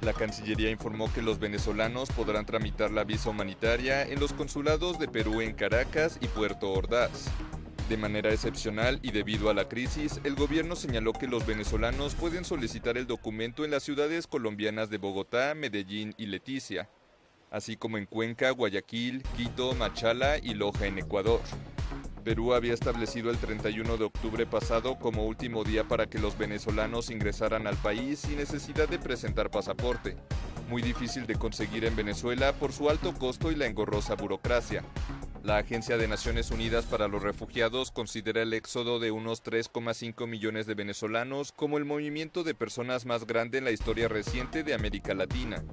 La Cancillería informó que los venezolanos podrán tramitar la visa humanitaria en los consulados de Perú en Caracas y Puerto Ordaz. De manera excepcional y debido a la crisis, el gobierno señaló que los venezolanos pueden solicitar el documento en las ciudades colombianas de Bogotá, Medellín y Leticia, así como en Cuenca, Guayaquil, Quito, Machala y Loja en Ecuador. Perú había establecido el 31 de octubre pasado como último día para que los venezolanos ingresaran al país sin necesidad de presentar pasaporte, muy difícil de conseguir en Venezuela por su alto costo y la engorrosa burocracia. La Agencia de Naciones Unidas para los Refugiados considera el éxodo de unos 3,5 millones de venezolanos como el movimiento de personas más grande en la historia reciente de América Latina.